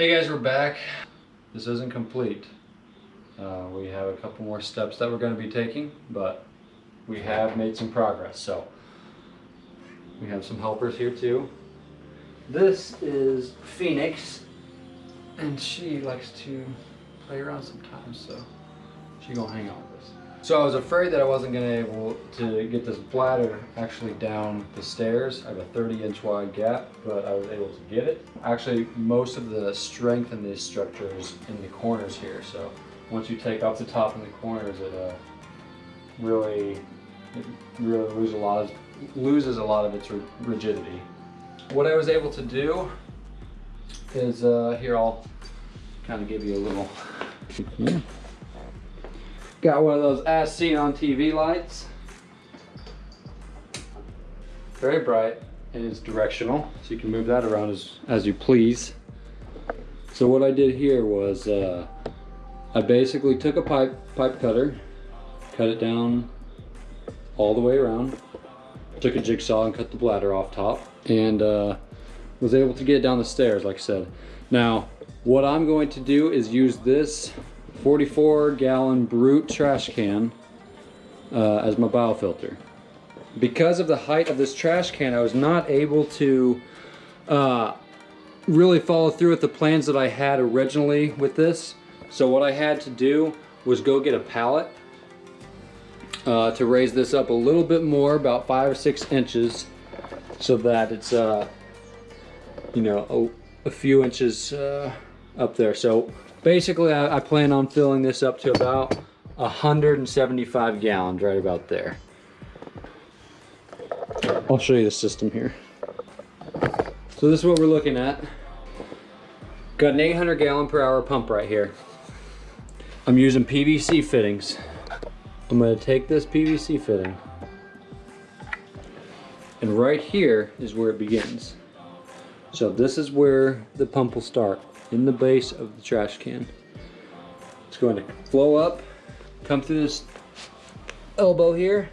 Hey guys, we're back. This isn't complete. Uh, we have a couple more steps that we're going to be taking, but we have made some progress. So we have some helpers here too. This is Phoenix, and she likes to play around sometimes, so she gonna hang out. So I was afraid that I wasn't gonna able to get this bladder actually down the stairs. I have a 30 inch wide gap, but I was able to get it. Actually, most of the strength in these structures in the corners here. So once you take off the top and the corners, it uh, really, it really loses a lot of loses a lot of its rigidity. What I was able to do is uh, here I'll kind of give you a little. Got one of those as seen on TV lights. Very bright and it's directional, so you can move that around as, as you please. So what I did here was uh, I basically took a pipe, pipe cutter, cut it down all the way around, took a jigsaw and cut the bladder off top, and uh, was able to get down the stairs, like I said. Now, what I'm going to do is use this 44 gallon Brute trash can uh, as my biofilter. Because of the height of this trash can, I was not able to uh, really follow through with the plans that I had originally with this. So what I had to do was go get a pallet uh, to raise this up a little bit more, about five or six inches, so that it's, uh, you know, a, a few inches uh, up there. So basically I, I plan on filling this up to about 175 gallons right about there. I'll show you the system here. So this is what we're looking at. Got an 800 gallon per hour pump right here. I'm using PVC fittings. I'm gonna take this PVC fitting and right here is where it begins. So this is where the pump will start in the base of the trash can. It's going to flow up, come through this elbow here,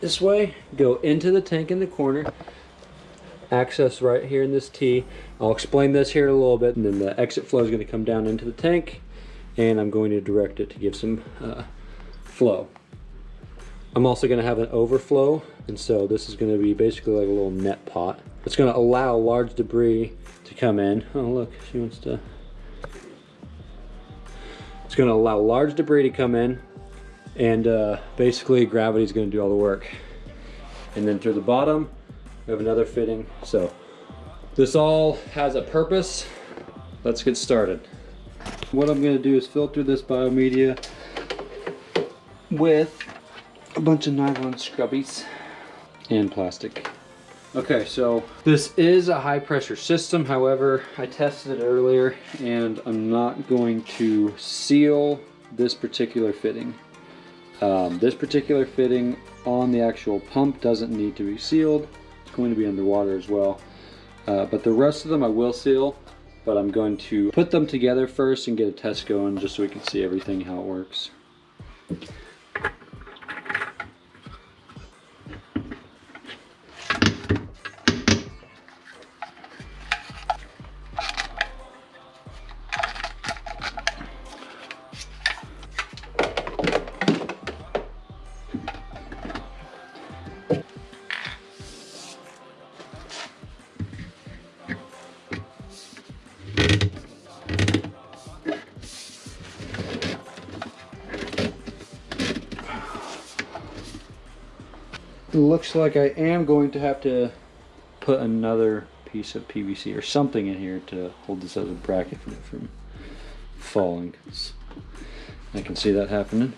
this way, go into the tank in the corner, access right here in this T. I'll explain this here in a little bit, and then the exit flow is going to come down into the tank, and I'm going to direct it to give some uh, flow. I'm also going to have an overflow, and so this is going to be basically like a little net pot. It's going to allow large debris to come in. Oh look, she wants to... It's going to allow large debris to come in and uh, basically gravity is going to do all the work. And then through the bottom, we have another fitting. So this all has a purpose. Let's get started. What I'm going to do is filter this biomedia with a bunch of nylon scrubbies and plastic. Okay, so this is a high pressure system. However, I tested it earlier and I'm not going to seal this particular fitting. Um, this particular fitting on the actual pump doesn't need to be sealed. It's going to be underwater as well. Uh, but the rest of them I will seal, but I'm going to put them together first and get a test going just so we can see everything, how it works. Looks like I am going to have to put another piece of PVC or something in here to hold this a bracket from falling. I can see that happening.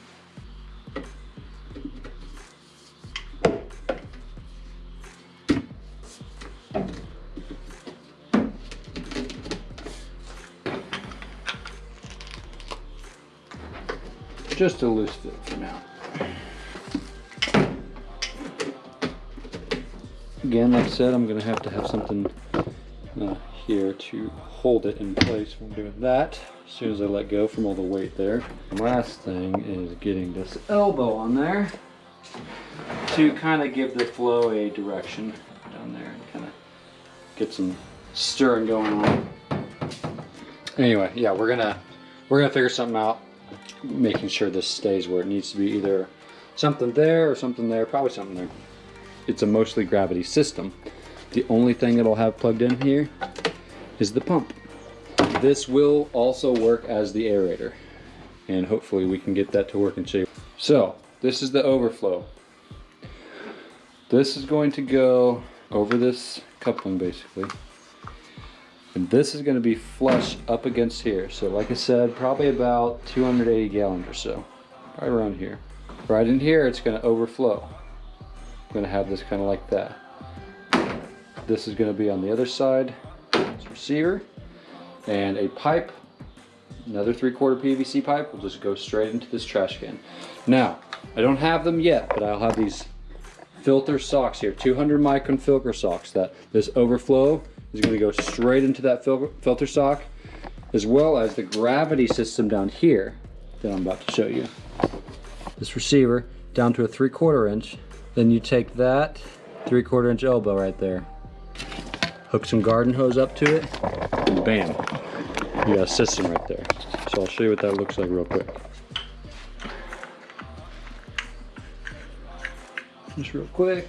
Just a loose fit for now. Again, like I said, I'm gonna have to have something uh, here to hold it in place when doing that. As soon as I let go from all the weight there. Last thing is getting this elbow on there to kind of give the flow a direction down there and kind of get some stirring going on. Anyway, yeah, we're gonna we're gonna figure something out, making sure this stays where it needs to be, either something there or something there, probably something there. It's a mostly gravity system. The only thing that'll have plugged in here is the pump. This will also work as the aerator and hopefully we can get that to work in shape. So this is the overflow. This is going to go over this coupling basically. And this is going to be flush up against here. So like I said, probably about 280 gallons or so, right around here. Right in here, it's going to overflow. I'm to have this kind of like that. This is to be on the other side, this receiver, and a pipe, another three quarter PVC pipe will just go straight into this trash can. Now, I don't have them yet, but I'll have these filter socks here, 200 micron filter socks that this overflow is to go straight into that fil filter sock, as well as the gravity system down here that I'm about to show you. This receiver down to a three quarter inch. Then you take that three quarter inch elbow right there, hook some garden hose up to it, and bam, you got a system right there. So I'll show you what that looks like real quick. Just real quick.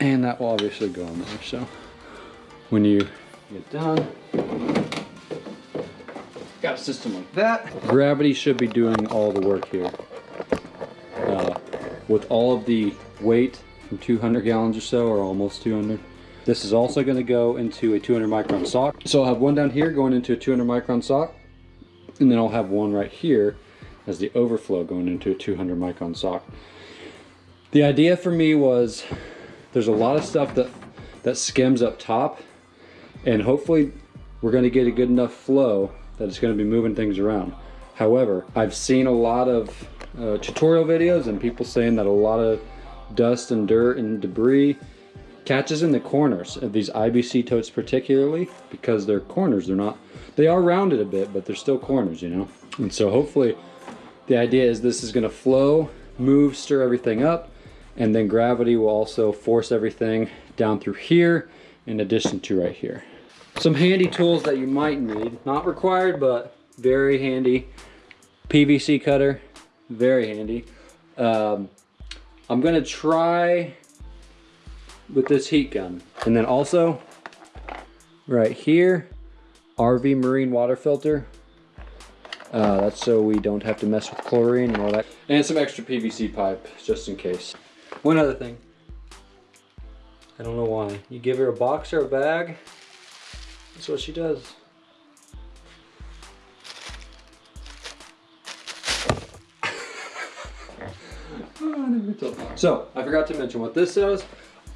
And that will obviously go on there. So when you get done, got a system like that. Gravity should be doing all the work here. Uh, with all of the weight from 200 gallons or so, or almost 200. This is also going to go into a 200 micron sock. So I'll have one down here going into a 200 micron sock, and then I'll have one right here as the overflow going into a 200 micron sock. The idea for me was there's a lot of stuff that, that skims up top and hopefully we're gonna get a good enough flow that it's gonna be moving things around. However, I've seen a lot of uh, tutorial videos and people saying that a lot of dust and dirt and debris catches in the corners of these IBC totes particularly because they're corners, they're not, they are rounded a bit, but they're still corners, you know? And so hopefully the idea is this is gonna flow, move, stir everything up, and then gravity will also force everything down through here in addition to right here. Some handy tools that you might need, not required, but very handy. PVC cutter, very handy. Um, I'm gonna try with this heat gun. And then also, right here, RV marine water filter. Uh, that's so we don't have to mess with chlorine and all that. And some extra PVC pipe, just in case. One other thing. I don't know why. You give her a box or a bag, that's what she does. so, I forgot to mention what this is.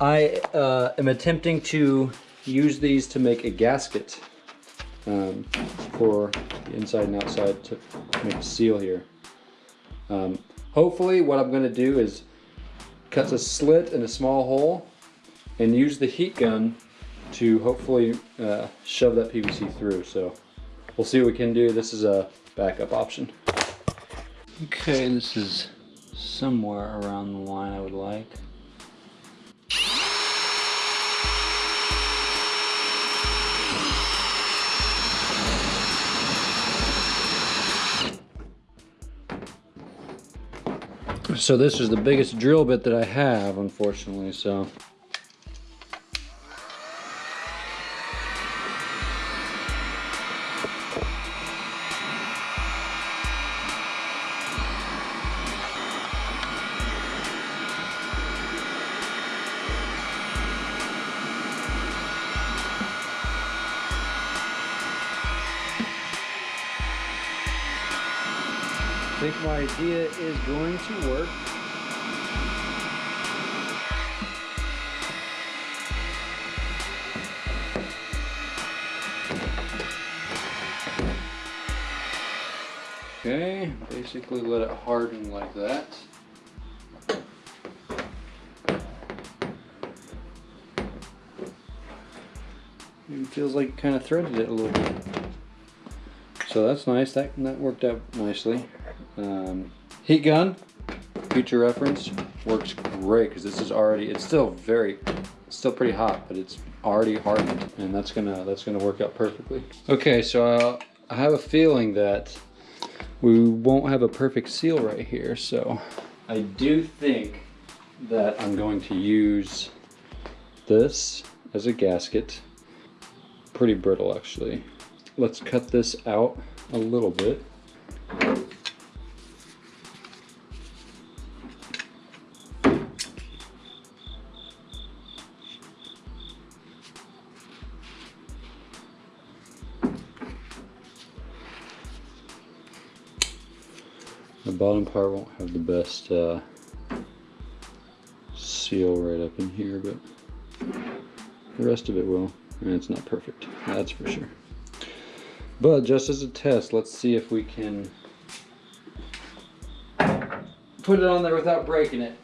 I uh, am attempting to use these to make a gasket um, for the inside and outside to make a seal here. Um, hopefully what I'm going to do is cut a slit in a small hole and use the heat gun to hopefully uh, shove that PVC through. So we'll see what we can do. This is a backup option. Okay, this is somewhere around the line I would like. So this is the biggest drill bit that I have, unfortunately, so. Think my idea is going to work. Okay, basically let it harden like that. It feels like kind of threaded it a little bit. So that's nice, that, that worked out nicely. Um, heat gun, future reference, works great because this is already, it's still very, still pretty hot, but it's already hardened and that's gonna, that's gonna work out perfectly. Okay, so uh, I have a feeling that we won't have a perfect seal right here. So I do think that I'm going to use this as a gasket. Pretty brittle actually. Let's cut this out a little bit. Bottom part won't have the best uh, seal right up in here, but the rest of it will. And it's not perfect, that's for sure. But just as a test, let's see if we can put it on there without breaking it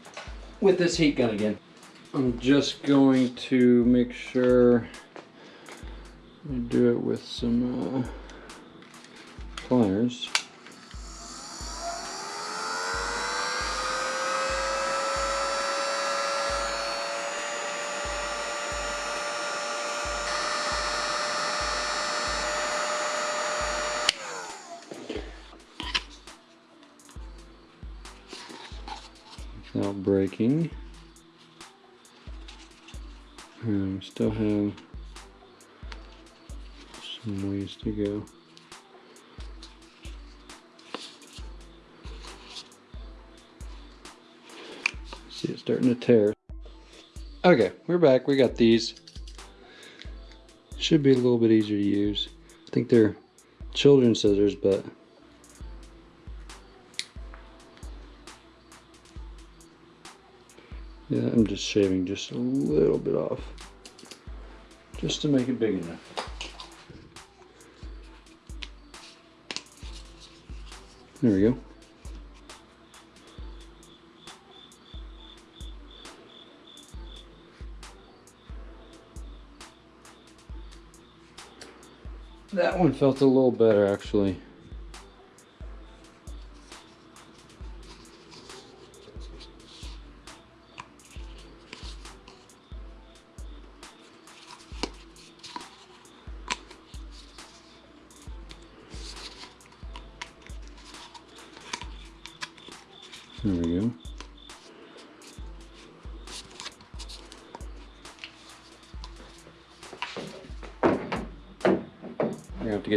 with this heat gun again. I'm just going to make sure I do it with some uh, pliers. Breaking. And still have some ways to go. See it starting to tear. Okay, we're back. We got these. Should be a little bit easier to use. I think they're children's scissors, but Yeah, I'm just shaving just a little bit off. Just to make it big enough. There we go. That one felt a little better actually.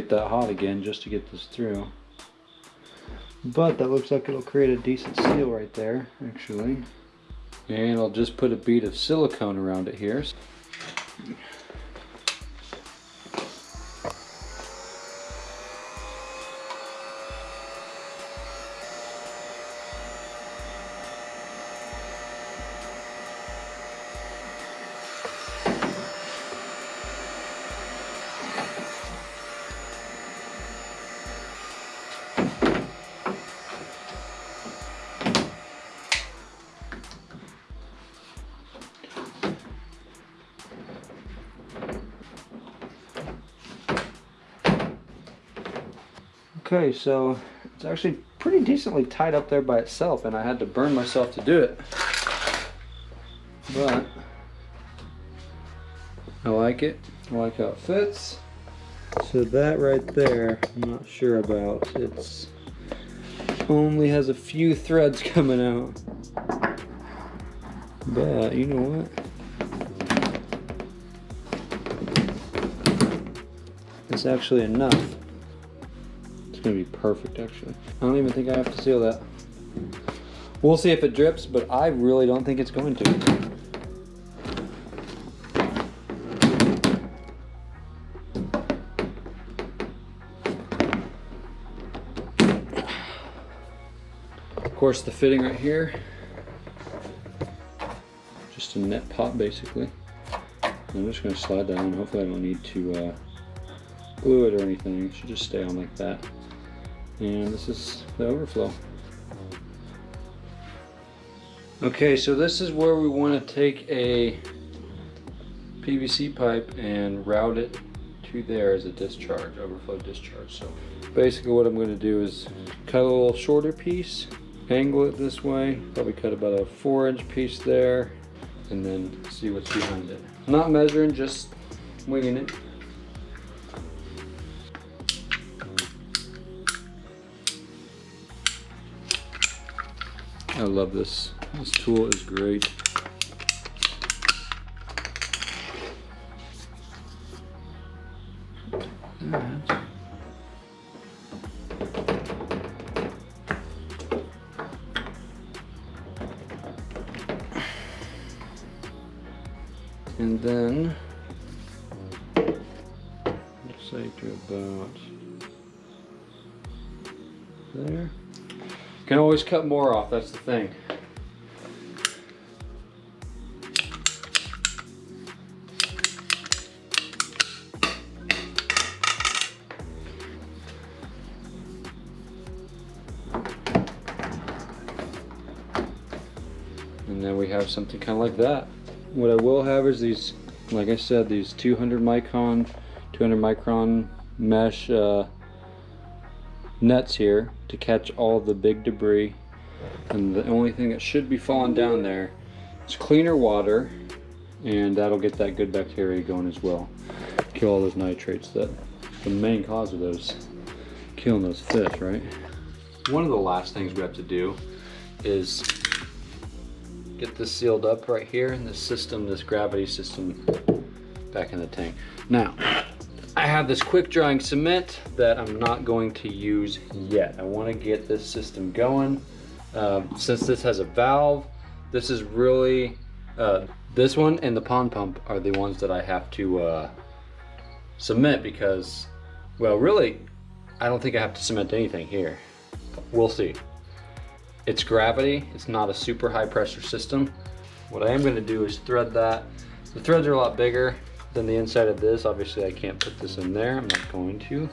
Get that hot again just to get this through. But that looks like it'll create a decent seal right there, actually. And I'll just put a bead of silicone around it here. Okay, so it's actually pretty decently tied up there by itself and I had to burn myself to do it. But I like it. I like how it fits. So that right there, I'm not sure about. It's only has a few threads coming out. But you know what? It's actually enough gonna be perfect actually. I don't even think I have to seal that. We'll see if it drips, but I really don't think it's going to. Of course the fitting right here, just a net pot basically. I'm just gonna slide down, hopefully I don't need to uh, glue it or anything, it should just stay on like that and this is the overflow. Okay, so this is where we want to take a PVC pipe and route it to there as a discharge, overflow discharge. So basically what I'm going to do is cut a little shorter piece angle it this way, probably cut about a four inch piece there, and then see what's behind it. Not measuring, just winging it. I love this. This tool is great. And then, let's say to about there. Can always cut more off, that's the thing. And then we have something kind of like that. What I will have is these, like I said, these 200 micron, 200 micron mesh uh, nets here to catch all the big debris. And the only thing that should be falling down there is cleaner water and that'll get that good bacteria going as well. Kill all those nitrates that the main cause of those killing those fish, right? One of the last things we have to do is get this sealed up right here in this system, this gravity system back in the tank. Now, I have this quick drying cement that I'm not going to use yet. I want to get this system going. Um, since this has a valve, this is really, uh, this one and the pond pump are the ones that I have to uh, cement because, well, really, I don't think I have to cement anything here. We'll see. It's gravity, it's not a super high pressure system. What I am gonna do is thread that. The threads are a lot bigger than the inside of this. Obviously I can't put this in there, I'm not going to.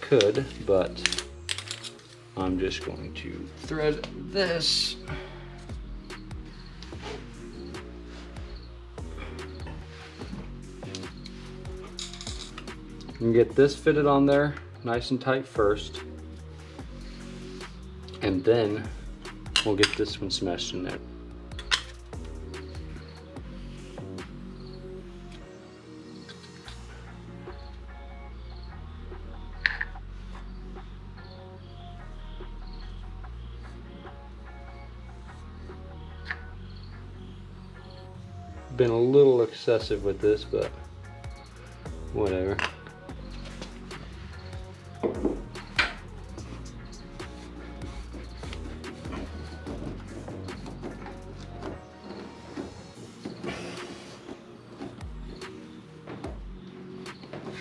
Could, but I'm just going to thread this. And get this fitted on there nice and tight first. And then we'll get this one smashed in there. Been a little excessive with this, but whatever.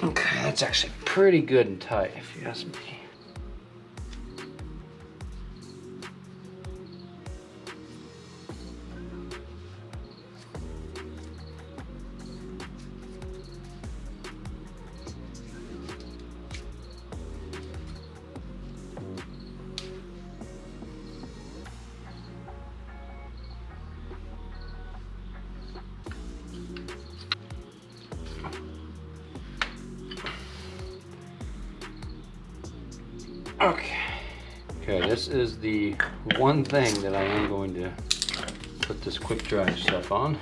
Okay, that's actually pretty good and tight if you ask me. Okay. Okay, this is the one thing that I am going to put this quick dry stuff on.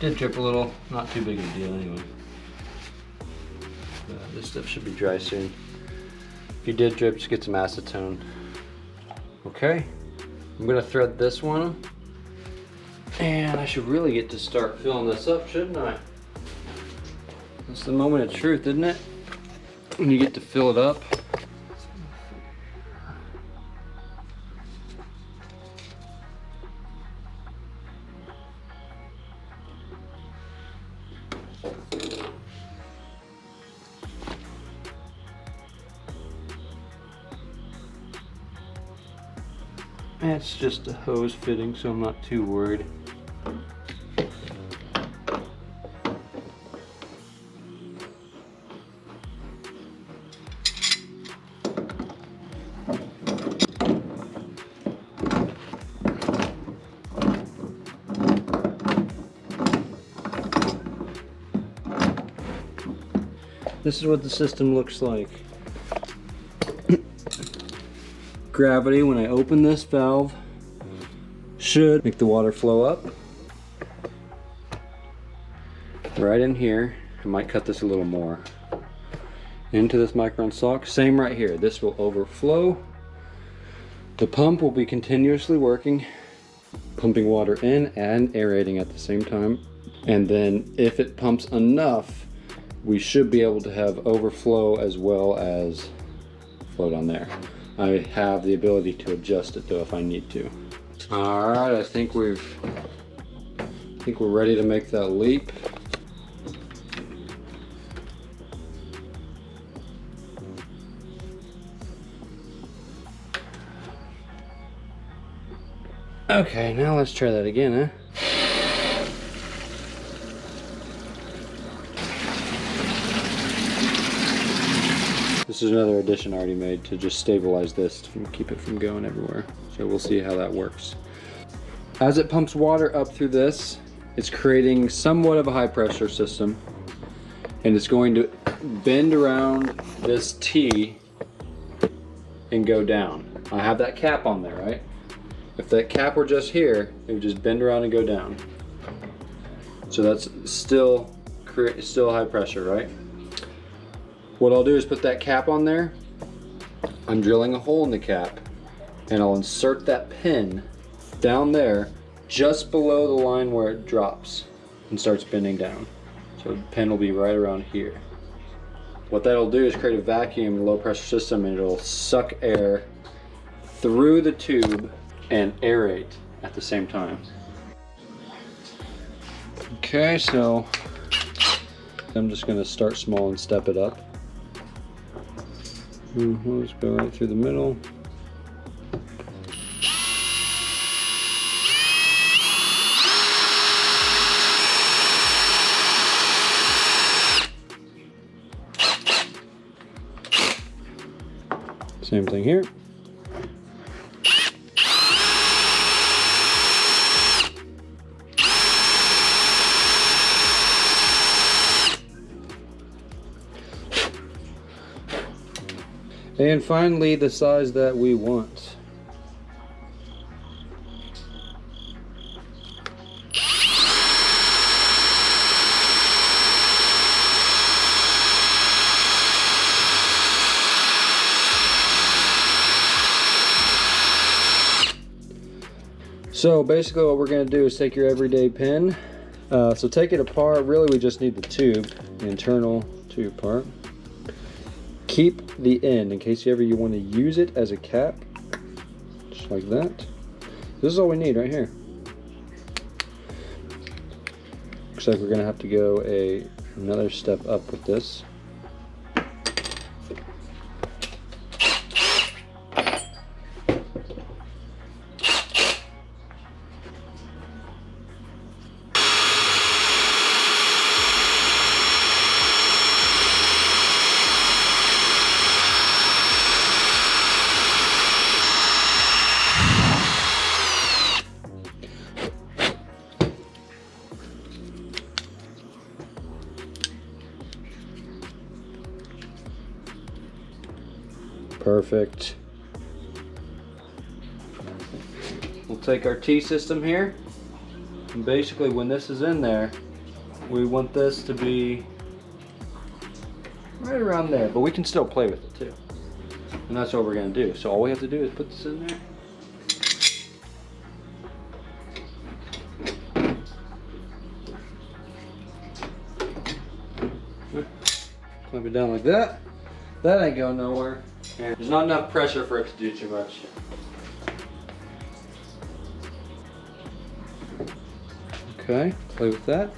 Did drip a little, not too big of a deal anyway. Uh, this stuff should be dry soon. If you did drip, just get some acetone. Okay, I'm gonna thread this one. And I should really get to start filling this up, shouldn't I? That's the moment of truth, isn't it? When you get to fill it up. It's just a hose fitting, so I'm not too worried. This is what the system looks like. Gravity, when I open this valve, should make the water flow up. Right in here, I might cut this a little more. Into this micron sock, same right here. This will overflow. The pump will be continuously working, pumping water in and aerating at the same time. And then if it pumps enough, we should be able to have overflow as well as flow down there. I have the ability to adjust it though if I need to. All right, I think we've, I think we're ready to make that leap. Okay, now let's try that again, huh? This is another addition I already made to just stabilize this to keep it from going everywhere. So we'll see how that works. As it pumps water up through this, it's creating somewhat of a high pressure system and it's going to bend around this T and go down. I have that cap on there, right? If that cap were just here, it would just bend around and go down. So that's still, still high pressure, right? What I'll do is put that cap on there. I'm drilling a hole in the cap and I'll insert that pin down there just below the line where it drops and starts bending down. So the pin will be right around here. What that'll do is create a vacuum low pressure system and it'll suck air through the tube and aerate at the same time. Okay, so I'm just gonna start small and step it up. Mm -hmm, let's go right through the middle. Same thing here. And finally, the size that we want. So basically what we're going to do is take your everyday pin. Uh, so take it apart. Really we just need the tube, the internal tube part keep the end in case you ever you want to use it as a cap just like that this is all we need right here looks like we're gonna have to go a another step up with this Perfect. We'll take our T-system here. And basically when this is in there, we want this to be right around there, but we can still play with it too. And that's what we're gonna do. So all we have to do is put this in there. Clamp it down like that. That ain't going nowhere. There's not enough pressure for it to do too much. Okay, play with that.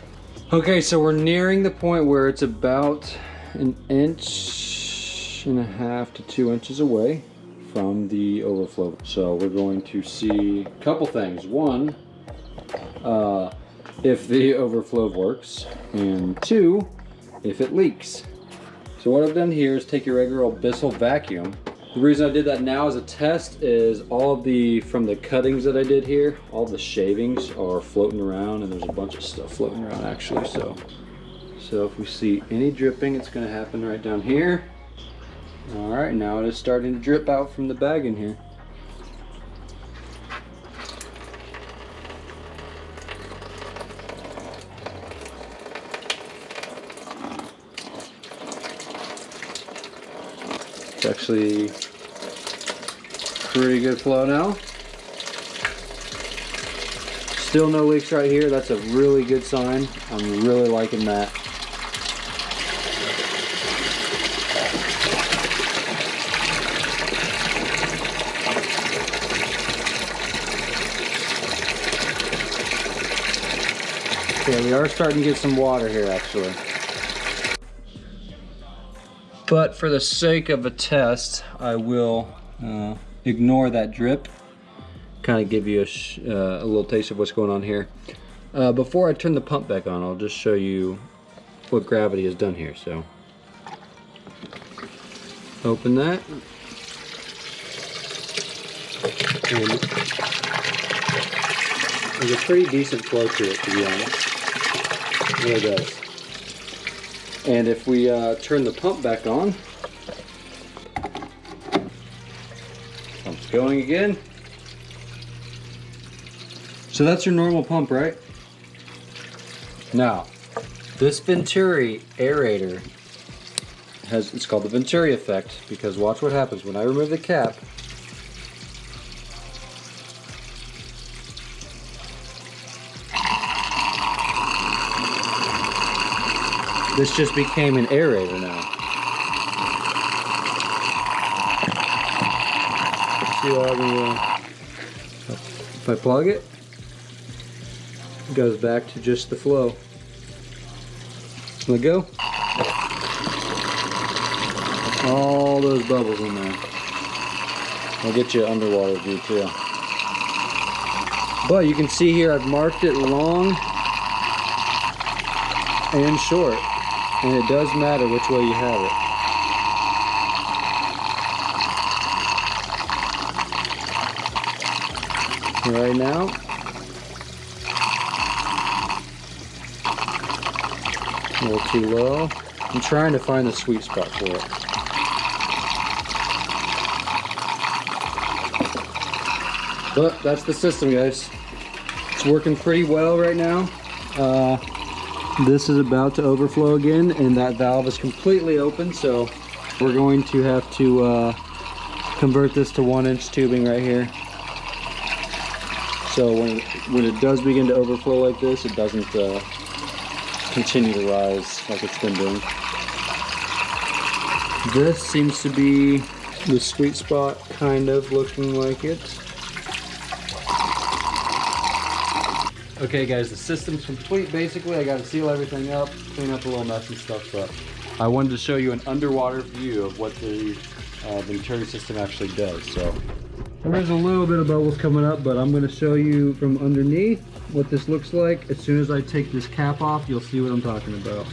Okay, so we're nearing the point where it's about an inch and a half to two inches away from the overflow. So we're going to see a couple things. One, uh, if the overflow works, and two, if it leaks. So what I've done here is take your regular old Bissell vacuum. The reason I did that now as a test is all of the, from the cuttings that I did here, all the shavings are floating around and there's a bunch of stuff floating around actually, so. So if we see any dripping, it's gonna happen right down here. All right, now it is starting to drip out from the bag in here. Actually pretty good flow now. Still no leaks right here. That's a really good sign. I'm really liking that. Okay, we are starting to get some water here actually. But for the sake of a test, I will uh, ignore that drip. Kind of give you a, uh, a, little taste of what's going on here. Uh, before I turn the pump back on, I'll just show you what gravity has done here. So, open that. And there's a pretty decent flow to it, to be honest. There it does. And if we uh, turn the pump back on, pump's going again. So that's your normal pump, right? Now, this Venturi aerator has, it's called the Venturi effect because watch what happens when I remove the cap. This just became an aerator now. See how uh, if I plug it, it goes back to just the flow. Let go. All those bubbles in there. I'll get you an underwater view too. But you can see here I've marked it long and short. And it does matter which way you have it. Right now, a little too low. I'm trying to find the sweet spot for it. But that's the system, guys. It's working pretty well right now. Uh, this is about to overflow again and that valve is completely open so we're going to have to uh, convert this to one inch tubing right here. So when, when it does begin to overflow like this it doesn't uh, continue to rise like it's been doing. This seems to be the sweet spot kind of looking like it Okay guys, the system's complete basically. I gotta seal everything up, clean up a little mess and stuff, but I wanted to show you an underwater view of what the uh, Venturi system actually does. So there's a little bit of bubbles coming up, but I'm gonna show you from underneath what this looks like. As soon as I take this cap off, you'll see what I'm talking about.